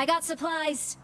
I got supplies.